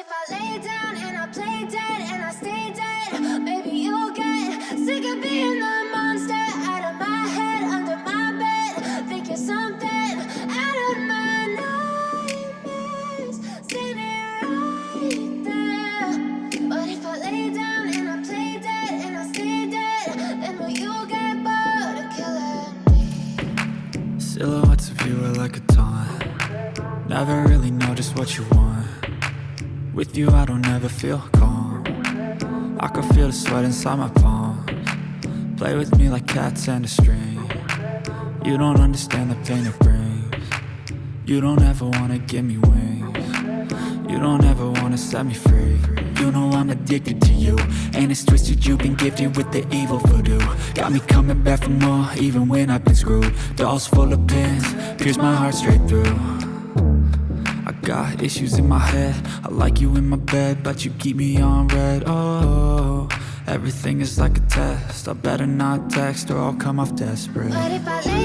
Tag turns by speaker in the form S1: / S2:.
S1: if I lay down and I play dead and I stay dead, maybe you'll get sick of being the monster out of my head, under my bed, thinking something out of my nightmares, standing right there. But if I lay down and I play dead and I stay dead, then will you get bored of killing me?
S2: Silhouettes of you are like a taunt Never really know just what you want With you I don't ever feel calm. I can feel the sweat inside my palms. Play with me like cats and a string. You don't understand the pain it brings. You don't ever wanna give me wings. You don't ever wanna set me free. You know I'm addicted to you. And it's twisted you've been gifted with the evil voodoo. Got me coming back for more even when I've been screwed. Dolls full of pins, pierce my heart straight through got issues in my head. I like you in my bed But you keep me on red. Oh, everything is like a test. I better not text or I'll come off desperate.
S1: But if I